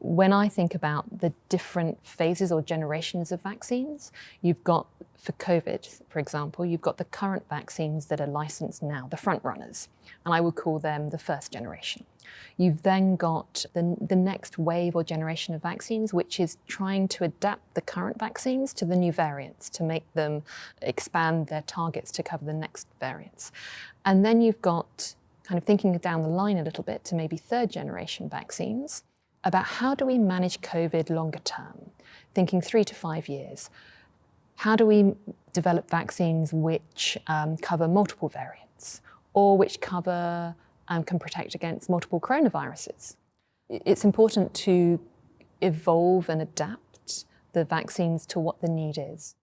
when I think about the different phases or generations of vaccines, you've got, for COVID, for example, you've got the current vaccines that are licensed now, the front runners, and I would call them the first generation. You've then got the, the next wave or generation of vaccines, which is trying to adapt the current vaccines to the new variants, to make them expand their targets to cover the next variants. And then you've got kind of thinking down the line a little bit to maybe third generation vaccines, about how do we manage COVID longer term, thinking three to five years. How do we develop vaccines which um, cover multiple variants or which cover and um, can protect against multiple coronaviruses? It's important to evolve and adapt the vaccines to what the need is.